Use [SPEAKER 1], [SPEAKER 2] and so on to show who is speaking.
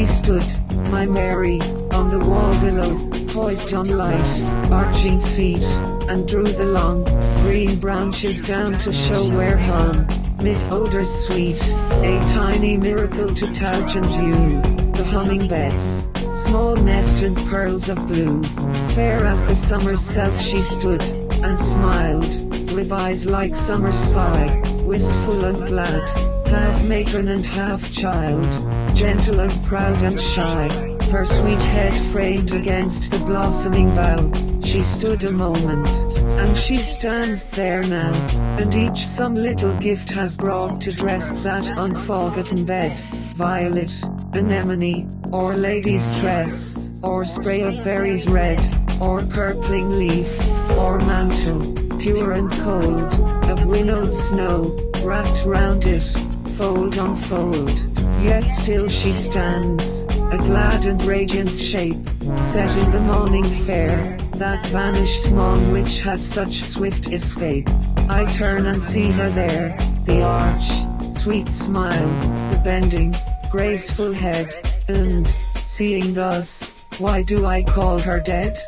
[SPEAKER 1] she stood, my Mary, on the wall below, poised on light, arching feet, and drew the long, green branches down to show where hung, mid odors sweet, a tiny miracle to touch and view, the hummingbirds, small nested pearls of blue, fair as the summer's self she stood, and smiled, with eyes like summer sky, wistful and glad, half matron and half child, gentle and proud and shy, her sweet head framed against the blossoming bough, she stood a moment, and she stands there now, and each some little gift has brought to dress that unforgotten bed, violet, anemone, or lady's tress, or spray of berries red, or purpling leaf, or mantle, pure and cold, of winnowed snow, wrapped round it, fold on fold, yet still she stands, a glad and radiant shape, set in the morning fair, that vanished morn which had such swift escape. I turn and see her there, the arch, sweet smile, the bending, graceful head, and, seeing thus, why do I call her dead?